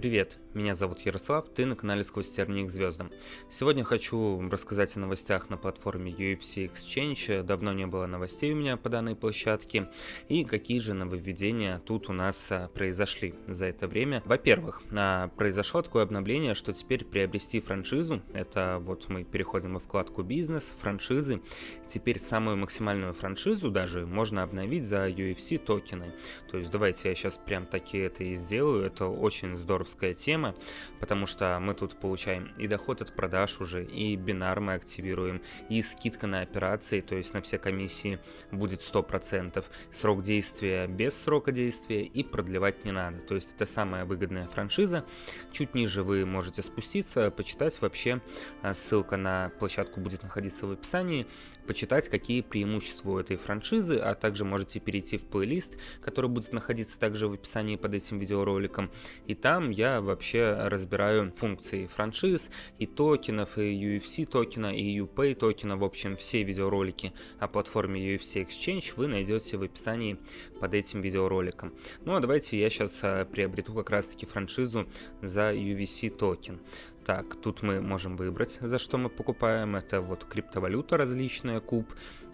Привет, меня зовут Ярослав, ты на канале Сквозь тернии к звездам. Сегодня хочу рассказать о новостях на платформе UFC Exchange. Давно не было новостей у меня по данной площадке. И какие же нововведения тут у нас а, произошли за это время. Во-первых, а, произошло такое обновление, что теперь приобрести франшизу, это вот мы переходим во вкладку бизнес, франшизы. Теперь самую максимальную франшизу даже можно обновить за UFC токены. То есть давайте я сейчас прям таки это и сделаю. Это очень здорово бинарская тема, потому что мы тут получаем и доход от продаж уже, и бинар мы активируем, и скидка на операции, то есть на все комиссии будет 100%, срок действия без срока действия и продлевать не надо. То есть это самая выгодная франшиза. Чуть ниже вы можете спуститься, почитать вообще. А, ссылка на площадку будет находиться в описании. Почитать, какие преимущества у этой франшизы, а также можете перейти в плейлист, который будет находиться также в описании под этим видеороликом. И там я вообще разбираю функции франшиз и токенов, и UFC токена, и UPay токена. В общем, все видеоролики о платформе UFC Exchange вы найдете в описании под этим видеороликом. Ну а давайте я сейчас а, приобрету как раз таки франшизу за UVC токен. Так, тут мы можем выбрать, за что мы покупаем. Это вот криптовалюта различная, куб.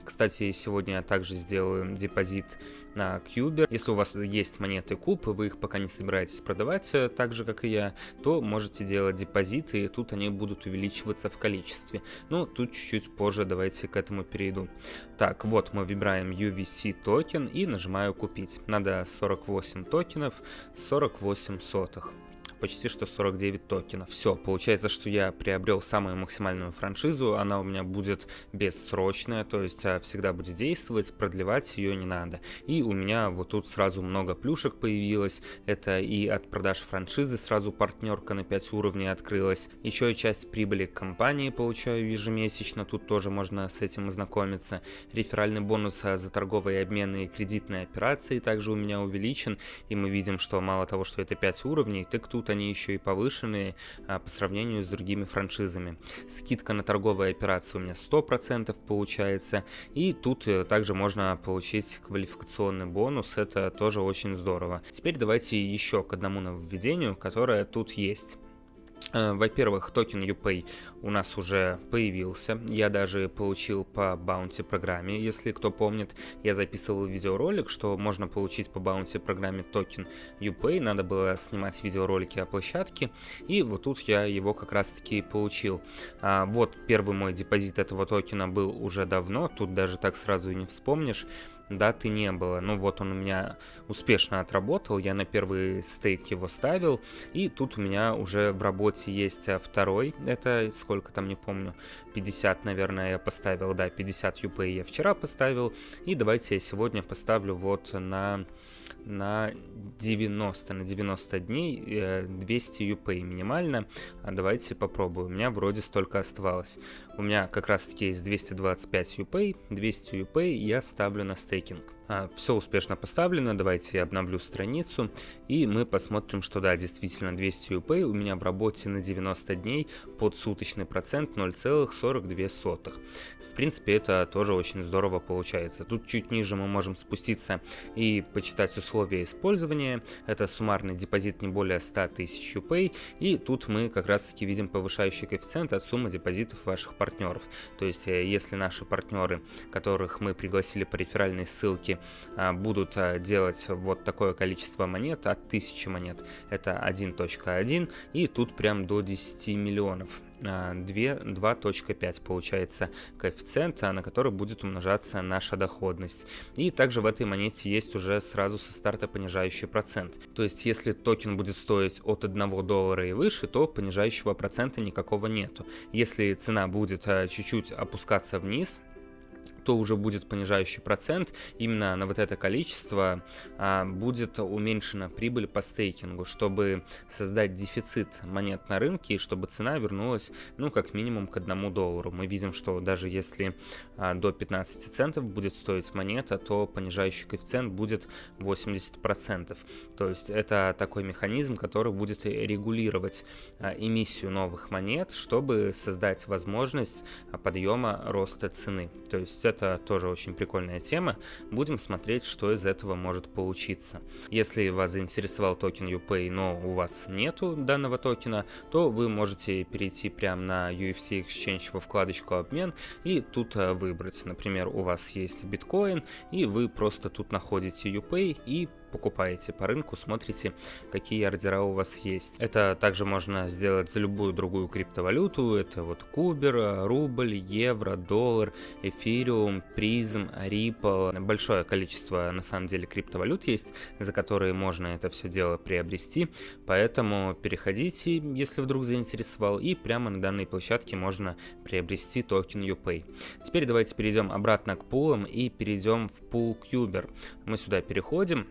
Кстати, сегодня я также сделаю депозит на Cuber. Если у вас есть монеты куб, вы их пока не собираетесь продавать, э, так же как и я, то можете делать депозиты, и тут они будут увеличиваться в количестве. Ну, тут чуть-чуть позже давайте к этому перейду. Так, вот мы выбираем UVC токен и нажимаю купить. Надо 48 токенов, 48 сотых почти что 49 токенов. Все, получается, что я приобрел самую максимальную франшизу, она у меня будет бессрочная, то есть а, всегда будет действовать, продлевать ее не надо. И у меня вот тут сразу много плюшек появилось, это и от продаж франшизы сразу партнерка на 5 уровней открылась, еще и часть прибыли компании получаю ежемесячно, тут тоже можно с этим ознакомиться. Реферальный бонус а, за торговые обмены и кредитные операции также у меня увеличен, и мы видим, что мало того, что это 5 уровней, так тут они еще и повышенные а, по сравнению с другими франшизами. Скидка на торговые операции у меня 100% получается. И тут э, также можно получить квалификационный бонус, это тоже очень здорово. Теперь давайте еще к одному нововведению, которое тут есть. Э, во-первых, токен UPay у нас уже появился. Я даже получил по bounty программе. Если кто помнит, я записывал видеоролик, что можно получить по bounty программе токен UPay. Надо было снимать видеоролики о площадке. И вот тут я его как раз таки получил. А, вот первый мой депозит этого токена был уже давно. Тут даже так сразу и не вспомнишь даты не было. Ну вот он у меня успешно отработал, я на первый стейк его ставил, и тут у меня уже в работе есть а, второй, это сколько там не помню, 50, наверное, я поставил, да, 50 UP я вчера поставил, и давайте я сегодня поставлю вот на на 90, на 90 дней 200 э, UP минимально. А давайте попробую. У меня вроде столько оставалось. У меня как раз таки есть 225 UP, 200 UP я ставлю на стейкинг. А, Все успешно поставлено, давайте я обновлю страницу, и мы посмотрим, что да, действительно 200 UP у меня в работе на 90 дней под суточный процент 0,42. В принципе, это тоже очень здорово получается. Тут чуть ниже мы можем спуститься и почитать условия использования. Это суммарный депозит не более 100 тысяч UP, и тут мы как раз таки видим повышающий коэффициент от суммы депозитов ваших партнеров. То есть, э, если наши партнеры, которых мы пригласили по реферальной ссылке, а, будут а, делать вот такое количество монет от 1000 монет. Это 1.1 и тут прям до 10 миллионов. 2.5 а, получается коэффициент, на который будет умножаться наша доходность. И также в этой монете есть уже сразу со старта понижающий процент. То есть если токен будет стоить от 1 доллара и выше, то понижающего процента никакого нету. Если цена будет чуть-чуть опускаться вниз, то уже будет понижающий процент, именно на вот это количество а, будет уменьшена прибыль по стейкингу, чтобы создать дефицит монет на рынке и чтобы цена вернулась, ну, как минимум к одному доллару. Мы видим, что даже если а, до 15 центов будет стоить монета, то понижающий коэффициент будет 80%. То есть это такой механизм, который будет регулировать а, эмиссию новых монет, чтобы создать возможность а, подъема роста цены. То есть это это тоже очень прикольная тема. Будем смотреть, что из этого может получиться. Если вас заинтересовал токен UPay, но у вас нету данного токена, то вы можете перейти прямо на UFC Exchange во вкладочку обмен и тут э, выбрать. Например, у вас есть биткоин и вы просто тут находите UPay и покупаете по рынку, смотрите, какие ордера у вас есть. Это также можно сделать за любую другую криптовалюту. Это вот Кубер, рубль, евро, доллар, эфириум, Prizm, Ripple. Большое количество на самом деле криптовалют есть, за которые можно это все дело приобрести. Поэтому переходите, если вдруг заинтересовал, и прямо на данной площадке можно приобрести токен UPay. Теперь давайте перейдем обратно к пулам и перейдем в пул Cuber. Мы сюда переходим.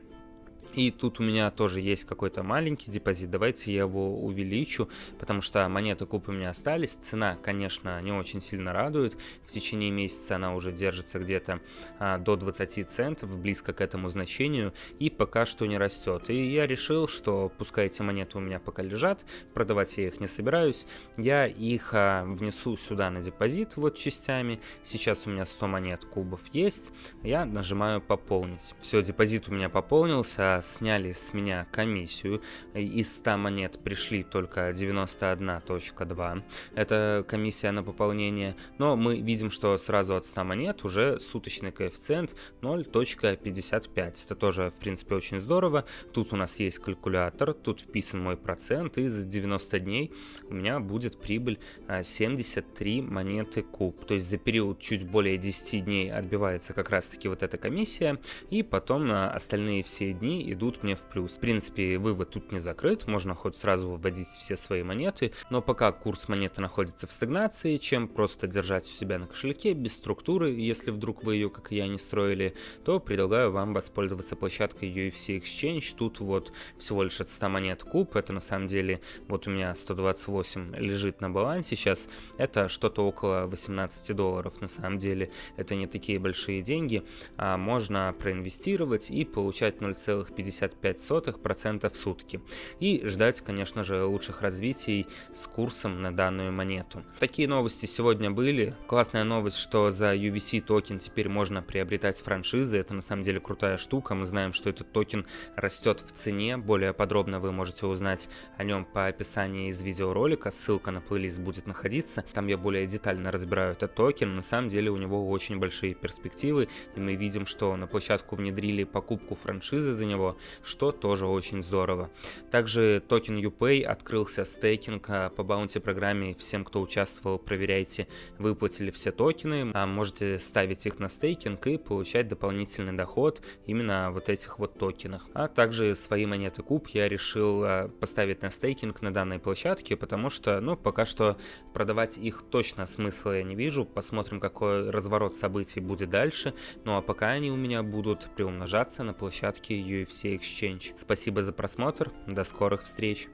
И тут у меня тоже есть какой-то маленький депозит. Давайте я его увеличу, потому что монеты куб у меня остались. Цена, конечно, не очень сильно радует. В течение месяца она уже держится где-то а, до 20 центов, близко к этому значению. И пока что не растет. И я решил, что пускай эти монеты у меня пока лежат, продавать я их не собираюсь. Я их а, внесу сюда на депозит вот частями. Сейчас у меня 100 монет кубов есть. Я нажимаю пополнить. Все, депозит у меня пополнился сняли с меня комиссию. Из 100 монет пришли только 91.2. Это комиссия на пополнение. Но мы видим, что сразу от 100 монет уже суточный коэффициент 0.55. Это тоже, в принципе, очень здорово. Тут у нас есть калькулятор, тут вписан мой процент, и за 90 дней у меня будет прибыль 73 а, монеты куб. То есть за период чуть более 10 дней отбивается как раз-таки вот эта комиссия, и потом на остальные все дни идут мне в плюс. В принципе, вывод тут не закрыт, можно хоть сразу выводить все свои монеты, но пока курс монеты находится в стагнации, чем просто держать у себя на кошельке без структуры, если вдруг вы ее, как и я, не строили, то предлагаю вам воспользоваться площадкой UVC Exchange. Тут вот всего лишь от 100 монет куб, это на самом деле, вот у меня 128 лежит на балансе сейчас, это что-то около 18 долларов на самом деле, это не такие большие деньги, а можно проинвестировать и получать 0,5 0,55% в сутки. И ждать, конечно же, лучших развитий с курсом на данную монету. Такие новости сегодня были. Классная новость, что за UVC токен теперь можно приобретать франшизы. Это на самом деле крутая штука. Мы знаем, что этот токен растет в цене. Более подробно вы можете узнать о нем по описанию из видеоролика. Ссылка на плейлист будет находиться. Там я более детально разбираю этот токен. На самом деле у него очень большие перспективы. И мы видим, что на площадку внедрили покупку франшизы за него что тоже очень здорово. Также токен UPay открылся стейкинг а, по bounty программе. Всем, кто участвовал, проверяйте, выплатили все токены. А можете ставить их на стейкинг и получать дополнительный доход именно вот этих вот токенах. А также свои монеты куб я решил а, поставить на стейкинг на данной площадке, потому что, ну, пока что продавать их точно смысла я не вижу. Посмотрим, какой разворот событий будет дальше. Ну а пока они у меня будут приумножаться на площадке UFC Exchange. Спасибо за просмотр, до скорых встреч!